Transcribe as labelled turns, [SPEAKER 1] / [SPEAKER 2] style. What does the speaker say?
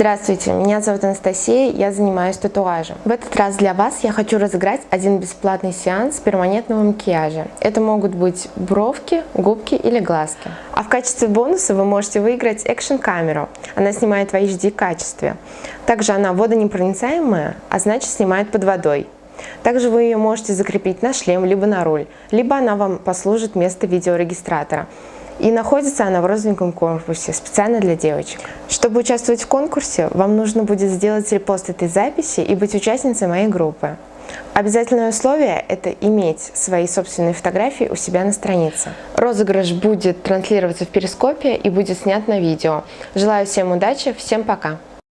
[SPEAKER 1] Здравствуйте, меня зовут Анастасия, я занимаюсь татуажем. В этот раз для вас я хочу разыграть один бесплатный сеанс перманентного макияжа. Это могут быть бровки, губки или глазки. А в качестве бонуса вы можете выиграть экшн-камеру. Она снимает в HD качестве. Также она водонепроницаемая, а значит снимает под водой. Также вы ее можете закрепить на шлем, либо на руль, либо она вам послужит вместо видеорегистратора. И находится она в розовеньком корпусе, специально для девочек. Чтобы участвовать в конкурсе, вам нужно будет сделать репост этой записи и быть участницей моей группы. Обязательное условие – это иметь свои собственные фотографии у себя на странице. Розыгрыш будет транслироваться в Перископе и будет снят на видео. Желаю всем удачи, всем пока!